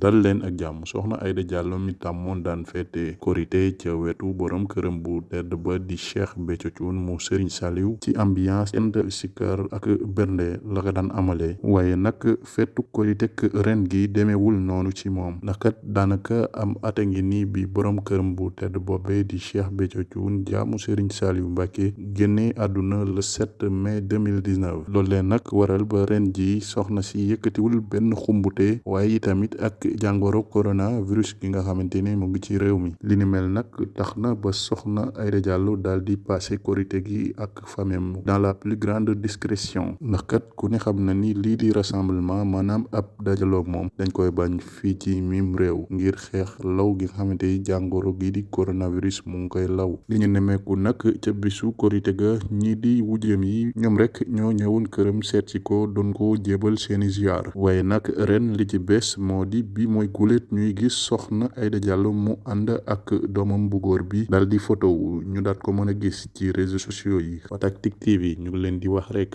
dal leen ak jàmm. Soxna Aida Diallo mi tàmmoon daan feete korité ca wetu borom këram bu tedd ba di Cheikh Béthio Thioune mu Serigne Saliou. Ci ambiance end sikar ak bernde la ko daan amale. Waaye nag feetu korité ren gi demeewul noonu ci moom. Ndax kat daanaka am ata ngi nii bi borom këram bu tedd boobe di Cheikh Béthio Thioune jaamu Serigne Saliou Mbacke génne àdduna le 7 mai 2019 loolu leen nag waral ba ren ji soxna si yëkkatiwul benn xumbute. Waaye tamit ak jàngoro coronavirus gi nga xamante ni mu ngi ci réew mi li ni mel nag tax na ba soxna Aida Diallo daal di passé korité gi ak famem dans la plus grande discrétion ndax kat ku ne xam na ni lii di rassemblement maanaam ab dajaloog moom dañ koy bañ fii ci mim réew. Ngir xeex law gi nga xamante ni jàngoro gi di coronavirus mu ngi koy law. Li ñu nemeeku nag ca bisu korité ga ñii di wujjeem yi ñoom rek ñoo ñëwoon këram seet si ko doon ko jébal seeni ziar waaye nag ren li ci bees moo di bi mooy guléet ñuy gis soxna Aida Diallo mu ànd ak doomam bu góor bi dal di photo ñu daat ko mën a gis ci réseaux sociaux yi. Fatac Tic TV ñu leen di wax rek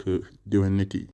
yi